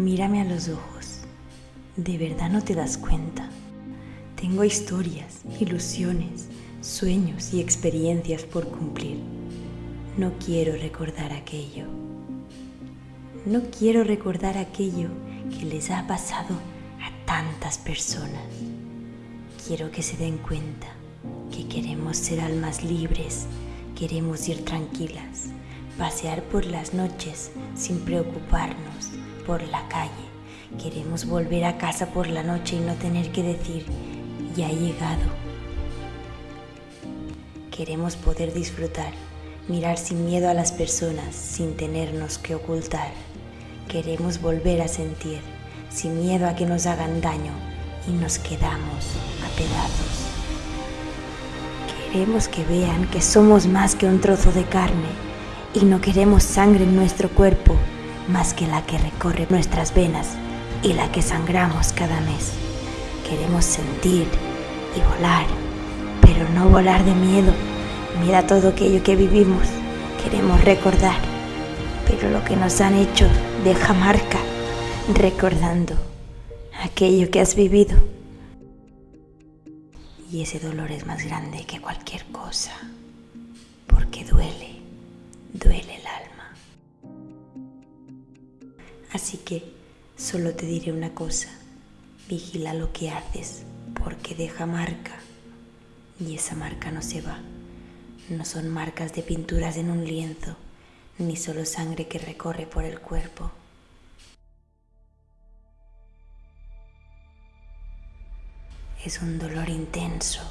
Mírame a los ojos. ¿De verdad no te das cuenta? Tengo historias, ilusiones, sueños y experiencias por cumplir. No quiero recordar aquello. No quiero recordar aquello que les ha pasado a tantas personas. Quiero que se den cuenta que queremos ser almas libres, queremos ir tranquilas, pasear por las noches sin preocuparnos por la calle. Queremos volver a casa por la noche y no tener que decir, ya he llegado. Queremos poder disfrutar, mirar sin miedo a las personas, sin tenernos que ocultar. Queremos volver a sentir, sin miedo a que nos hagan daño, y nos quedamos a pedazos. Queremos que vean que somos más que un trozo de carne y no queremos sangre en nuestro cuerpo más que la que recorre nuestras venas y la que sangramos cada mes. Queremos sentir y volar, pero no volar de miedo. Mira todo aquello que vivimos. Queremos recordar, pero lo que nos han hecho deja marca, recordando aquello que has vivido. Y ese dolor es más grande que cualquier cosa, porque duele, Así que solo te diré una cosa, vigila lo que haces, porque deja marca, y esa marca no se va. No son marcas de pinturas en un lienzo, ni solo sangre que recorre por el cuerpo. Es un dolor intenso